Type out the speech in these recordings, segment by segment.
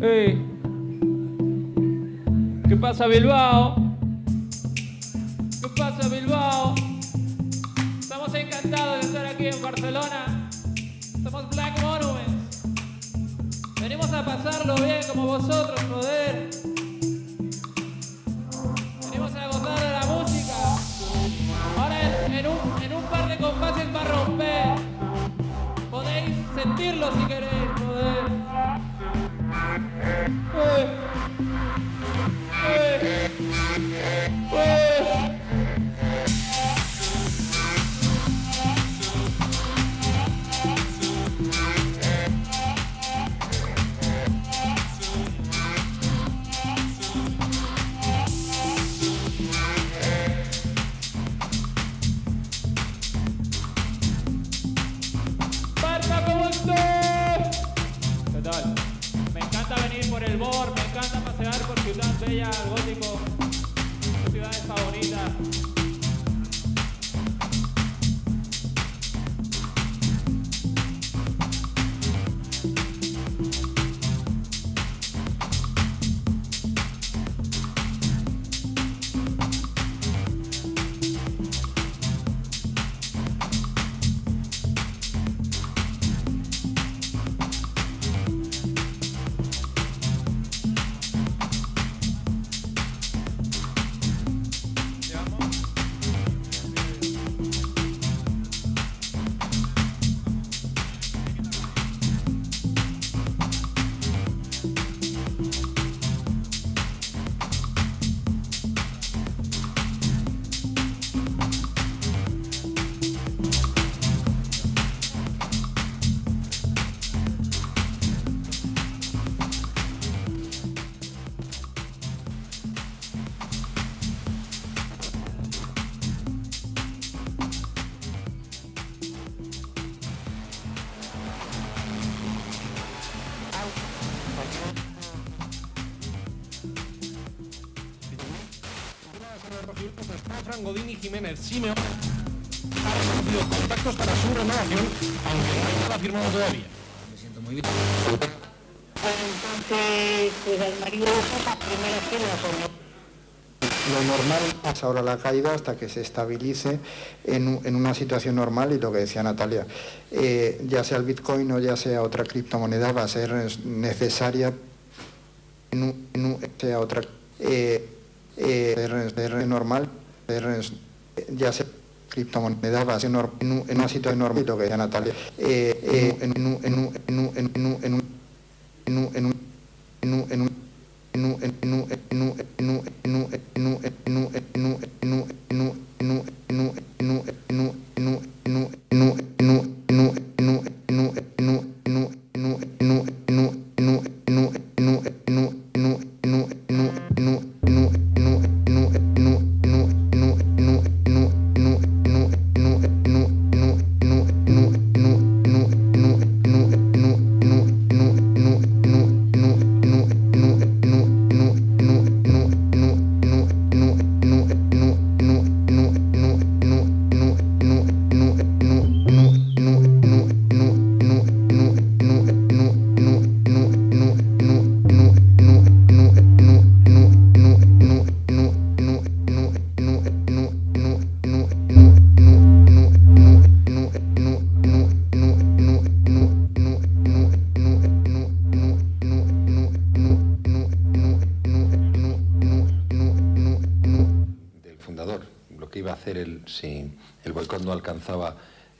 Ey. ¿Qué pasa Bilbao? ¿Qué pasa Bilbao? Estamos encantados de estar aquí en Barcelona. Somos Black Monuments. Venimos a pasarlo bien como vosotros, joder. Venimos a gozar de la música. Ahora en, un, en un par de compases va a romper. Podéis sentirlo si queréis, Ôi. Ôi. Godín y Jiménez Simeón han establecido contactos para su renovación, aunque no hay nada firmado todavía. Me siento muy bien. Entonces, pues el marido la primera fila con Lo normal es ahora la caída hasta que se estabilice en, en una situación normal y lo que decía Natalia, eh, ya sea el Bitcoin o ya sea otra criptomoneda va a ser es- necesaria en, un- en un- sea otra eh, eh, ser- ser normal, ya sea criptomoneda va a ser nor- en, un- en una situación decía Natalia, eh, eh, en, un- en, un- en, un- en, un- en, un- en, un- en, un- en, un- en, un- en, un- en un- en un- en un- en un-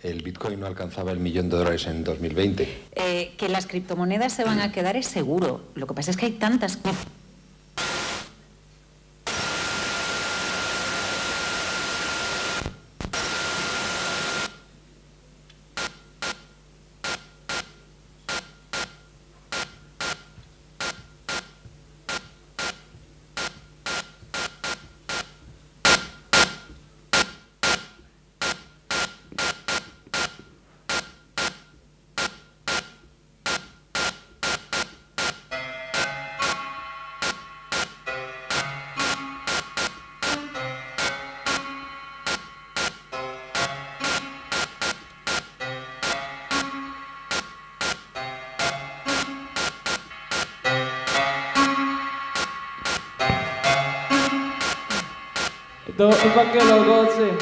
el Bitcoin no alcanzaba el millón de dólares en 2020. Eh, que las criptomonedas se van a quedar es seguro. Lo que pasa es que hay tantas... Es pa' que lo goce.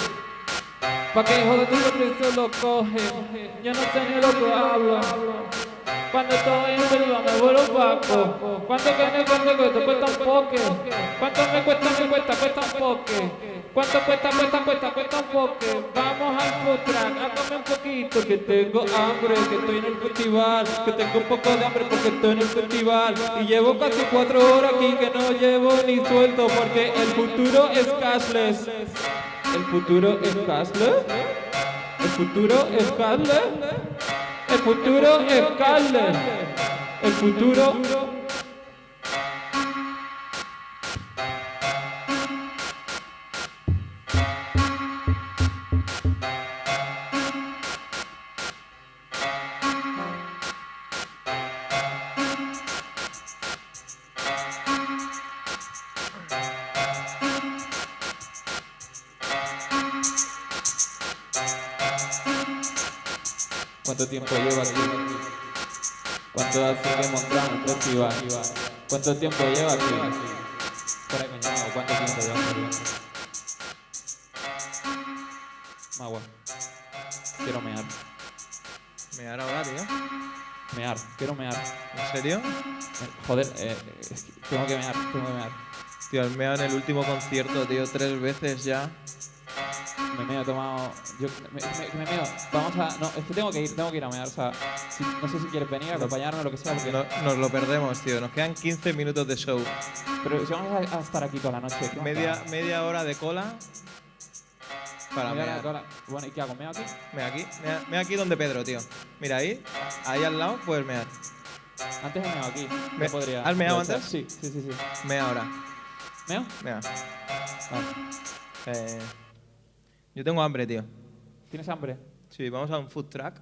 Pa' que hijo de tu se lo coge. Yo no sé ni lo que hablo. Cuando estoy en Bilbao me vuelvo paco. ¿Cuánto que me cuesta, cuesta, cuesta un poque? ¿Cuánto me cuesta, me cuesta, cuesta un poque? ¿Cuánto cuesta, cuesta, cuesta, cuesta un poque? Vamos al food track, hágame un poquito que tengo hambre, que estoy en el festival, que tengo un poco de hambre porque estoy en el festival y llevo casi cuatro horas aquí que no llevo ni sueldo porque el futuro es cashless. El futuro es cashless. El futuro es cashless. El futuro es cashless. El futuro ¿Cuánto hace que montamos el festival? ¿Cuánto tiempo lleva aquí? ¿cuánto tiempo lleva aquí? Magua, quiero mear. Mear ahora, tío. Mear, quiero mear. ¿En serio? Eh, Joder, eh, es que tengo que mear, tengo que mear. Tío, el meo en el último concierto, tío, tres veces ya. Me meo, he tomado. Yo, me, me, me meo. Vamos a. No, es que tengo que ir, tengo que ir a mear. O sea, si- no sé si quieres venir, acompañarme, lo que sea, porque. No- nos lo perdemos, tío. Nos quedan 15 minutos de show. Pero si vamos a, a estar aquí toda la noche. ¿qué más Media, media hora de cola para Media hora de cola. Bueno, ¿y qué hago? ¿Meo aquí? Mira aquí, mira, mira aquí donde Pedro, tío. Mira ahí, ahí al lado puedes mear. Antes he meado aquí. Me- podría. ¿has meado antes? Sí, sí, sí, sí. Mea ahora. ¿Meo? Mira. Vale. Eh, yo tengo hambre, tío. ¿Tienes hambre? Sí, vamos a un food truck.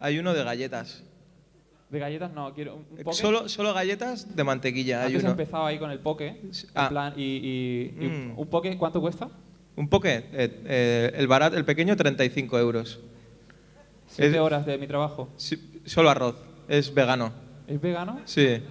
Hay uno de galletas. De galletas no, quiero un, poke. Solo, solo galletas de mantequilla. Hay Antes he uno. empezado ahí con el poke. Ah. En plan, y, y- y Mm. un poke, ¿cuánto cuesta? Un poke. eh, eh, el barato, el pequeño, 35 euros. Siete Es- horas de mi trabajo. Sí, solo arroz. Es vegano. ¿Es vegano? Sí.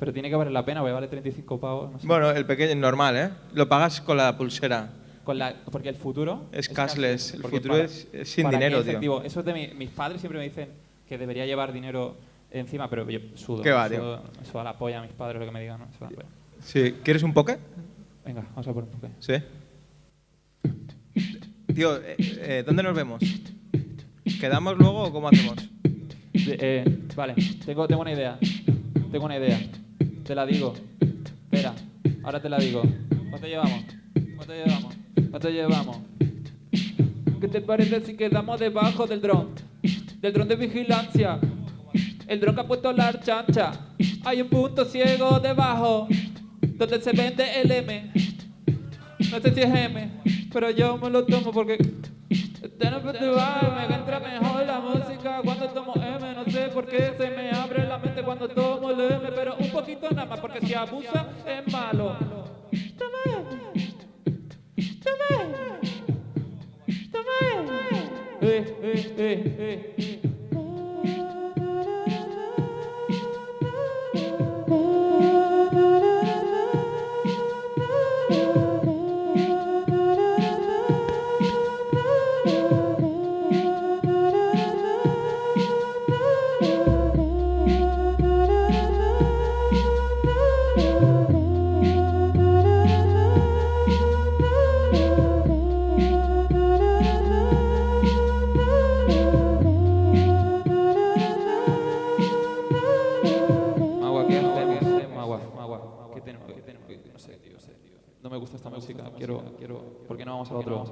Pero tiene que valer la pena, porque vale 35 pavos. No sé. Bueno, el pequeño es normal, ¿eh? Lo pagas con la pulsera. Con la, porque el futuro Es cashless, el porque futuro es- es sin dinero, es tío. Eso es de mi- mis padres siempre me dicen que debería llevar dinero encima, pero yo sudo. ¿Qué va, sudo- Eso a la polla a mis padres lo que me digan, ¿no? Sí. ¿Quieres un poke? Venga, vamos a por un poke. Sí. Tío, eh, eh, ¿dónde nos vemos? ¿Quedamos luego o cómo hacemos? Eh, vale, tengo, tengo una idea. Tengo una idea. Te la digo. Espera, ahora te la digo. ¿Cuánto llevamos? ¿Cuánto llevamos? ¿Cuánto llevamos? ¿Qué te parece si quedamos debajo del dron? Del dron de vigilancia. El dron que ha puesto la chancha. Hay un punto ciego debajo donde se vende el M. No sé si es M, pero yo me lo tomo porque este festival me entra mejor la música cuando tomo M. No sé por qué se me abre la mente cuando tomo el M, pero un poquito nada más porque si abusa es malo. Toma M. Toma M. Toma M. Eh, eh,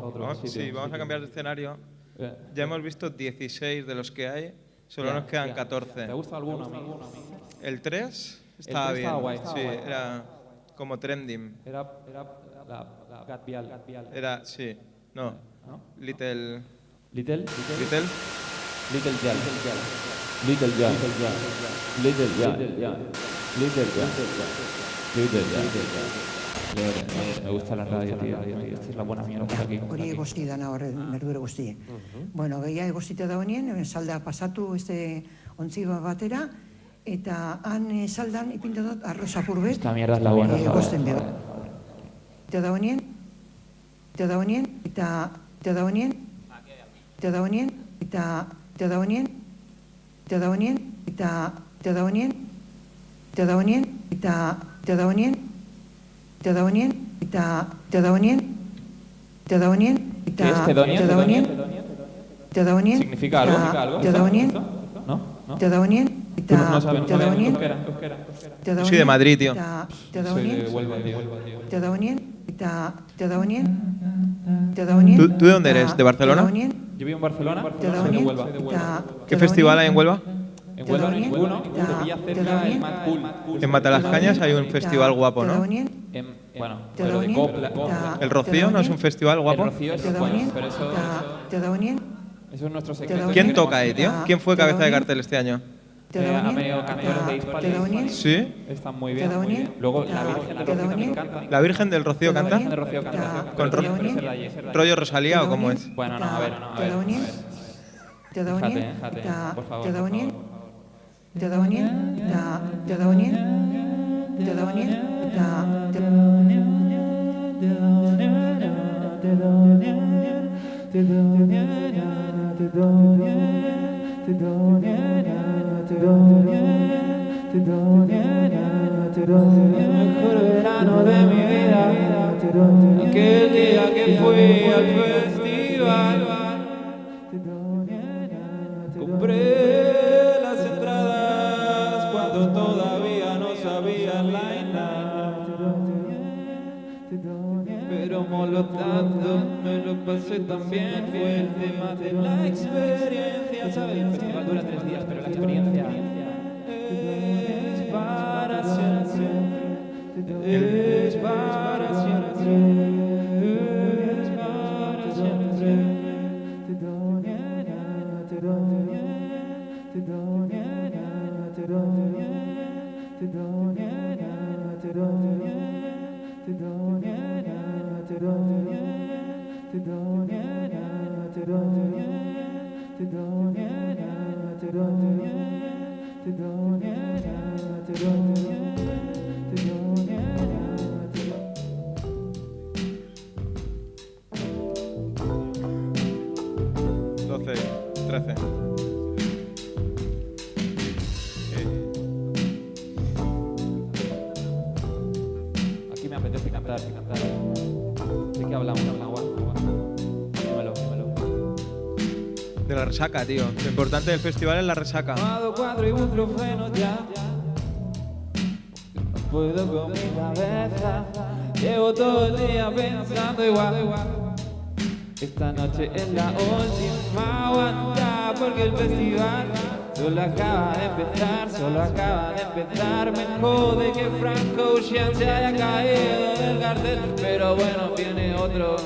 otro? Vamos a otro Vamos- sitio? sí, vamos a cambiar de escenario. Eh, Ya hemos visto 16 de los que hay. Solo ya, nos quedan ya. 14. ¿Te gusta alguno? El 3 estaba tres bien. estaba guay, estaba sí, guay. era como trending. Era, era la, la Gat Vial. Gat Vial. Era, sí. No. ¿No? Little. Little, Little. Little. Little. Little Yal. Little Yal. Little Yal. Little Yal. Me gusta la radio, tío. Esta es la buena mierda por aquí. Hori egosti dana hor, nerdure guztie. Bueno, gehiago egostita dagoenien, eh, salda pasatu este ontziba batera, eta han eh, saldan ipindu dut arroz apur bet, Esta mierda es la buena. eh, egosten bego. Eta dagoenien, eta da honien, eta eta da honien, eta da honien, eta eta da honien, eta da honien, eta da honien, eta da honien, eta eta da honien, eta da honien, honien, ¿Tedonien? eta da honien, ¿Significa algo? eta ¿Significa algo? ¿Esto? ¿No? ¿No? eta no da Yo soy de Madrid, tío. Soy de Huelva, tío. eta da honien, ¿Tú- de dónde eres? ¿De Barcelona? Yo vivo en Barcelona, soy de Huelva. ¿Qué festival hay en Huelva? En Huelva no hay Tedonien, ninguno, ta- te pilla cerca Tedonien, el Mad Cool. En Matalascañas hay un festival guapo, ¿no? En, bueno, pero de copla. ¿El Rocío no es un festival El guapo? Rocío es bueno, pero eso, eso es nuestro secreto. ¿Quién toca ahí, tío? ¿Quién fue cabeza de cartel este año? Eh, da a honien, medio cantores de Hispali. ¿Sí? Están muy bien, muy bien. Luego la Virgen de te da Rocío también canta. ¿La Virgen del Rocío canta? honien, de Rocío canta. ta- Con la la. ¿Rollo Rosalía o cómo es? Bueno, no, a ver, no, a ver. Fíjate, fíjate, por favor, por favor, te da ta- te da mejor verano de mi vida, aquel día que fui al festival. Bien, fue el tema de la experiencia. ¿Sabes? El festival dura tres días, pero la experiencia es para siempre. Es para siempre. Es para siempre. Don't resaca, tío. Lo importante del festival es la resaca. Puedo con mi cabeza. Llevo todo el día pensando igual. Esta noche es la última aguanta porque el festival solo acaba de empezar, solo acaba de empezar. Me jode que Frank Ocean se haya caído del cartel, pero bueno, viene otro.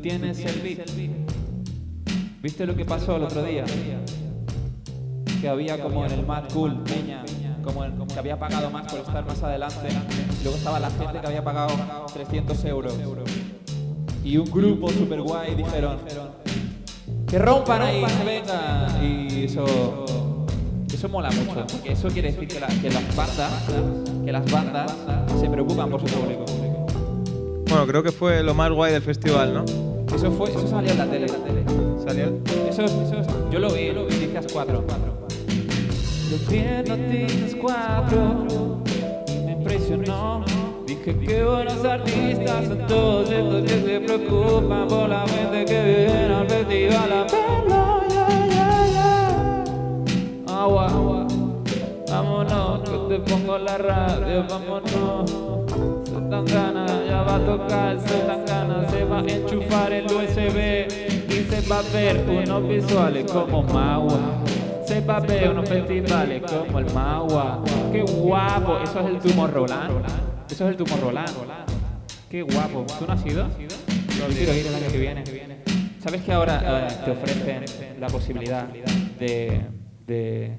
Tienes el beat. ¿Viste lo que pasó el otro día? Que había como en el Mad Cool, Peña, como, en- que había pagado más por estar más adelante. Luego estaba la gente que había pagado 300 euros. Y un grupo super guay dijeron que rompan ahí, venga. Y eso, eso mola mucho, porque eso quiere decir que las bandas, que las bandas se preocupan por su público. Bueno, creo que fue lo más guay del festival, ¿no? Eso fue, eso salió en la tele. Salió. Eso, eso, yo lo vi, lo vi, Noticias 4. Lo vi en Noticias 4 y me impresionó. Dije que buenos artistas son todos estos que se preocupan por la gente que viene al festival a verlo. Yeah, yeah, yeah. Agua, vámonos, que te pongo la radio, vámonos. Se tan ganas, ya va a tocar, se tan ganas, se va a enchufar el USB y se va a ver unos visuales como Magua. Se va a ver unos festivales como el Magua. Qué guapo, eso es el tumor Roland. Eso es el tumor Roland. Qué guapo. ¿Tú no has ido? Yo quiero ir el año que viene. ¿Sabes que ahora eh, te ofrecen la posibilidad de,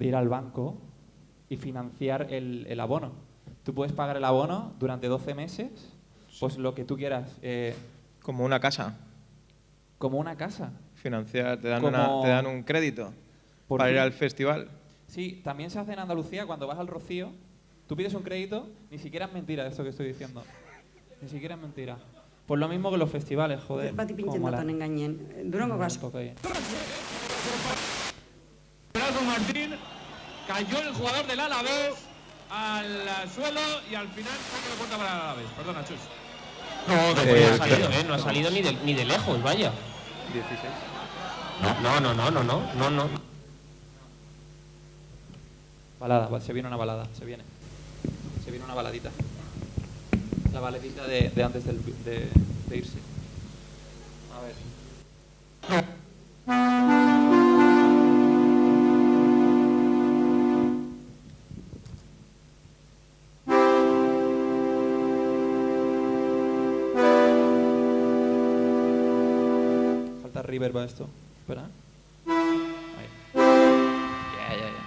ir al banco y financiar el abono? Tú puedes pagar el abono durante 12 meses, pues lo que tú quieras. eh, Como una casa. Como una casa. Financiar, te dan, Como- una- te dan un crédito Por para ir al festival. Sí, también se hace en Andalucía cuando vas al Rocío, tú pides un crédito, ni siquiera es mentira esto que estoy diciendo. Ni siquiera es mentira. Pues lo mismo que los festivales, joder. Cómo mola. datan engainen. Durango. Gerardo Martín, cayó el jugador del Alavés al suelo y al final saca la puerta para el Alavés. Perdona, Chus. No, no, Eh, ha salido, ¿eh? No ha salido ni de, ni de lejos, vaya. 16. No, no, no, no, no, no, no. Balada, se viene una balada, se viene. Se viene una baladita. La baladita de, de antes del- de, de irse. A ver. Reverb a esto. Espera. Ahí. Ya, ya, ya.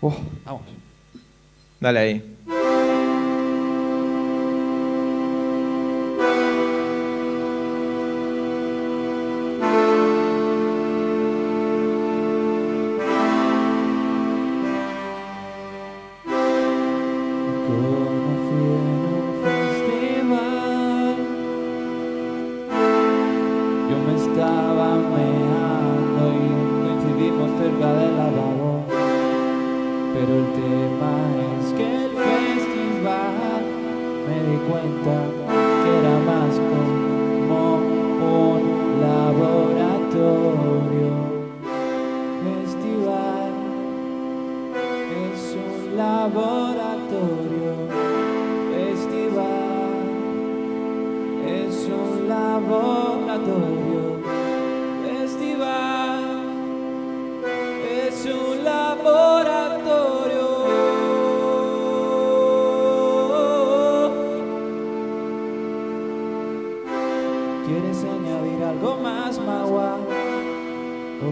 Uf, vamos. Dale ahí.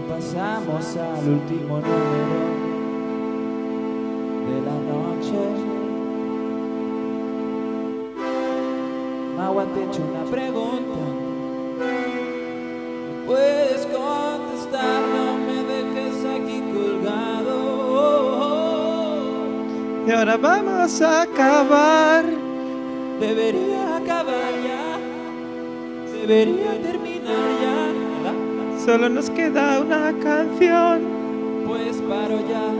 Pasamos al último número de la noche. Magua, te he hecho una pregunta. ¿Me Puedes contestar, no me dejes aquí colgado. Y ahora vamos a acabar. Debería acabar ya. Debería terminar. Solo nos queda una canción. Pues paro ya.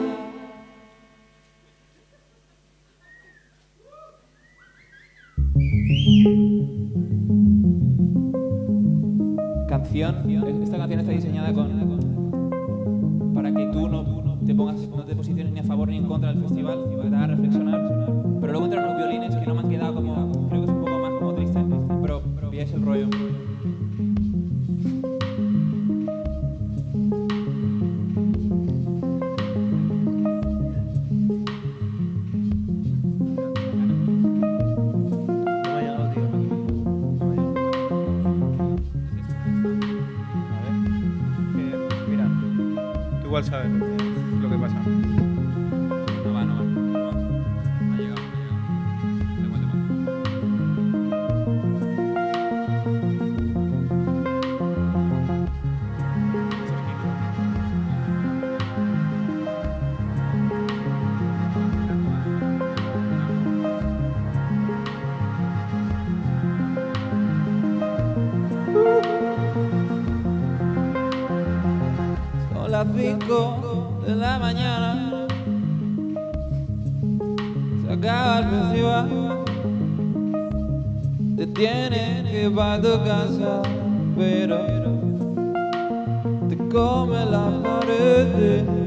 Canción. Esta canción está diseñada con para que tú no te pongas, no posiciones ni a favor ni en contra del festival, que te haga reflexionar. Pero luego entran los violines que no me han quedado como, creo que es un poco más como triste, pero, pero pilláis el rollo. Mañana. Se acaba el festival. Te tienes que ir para tu casa, pero te come la pared.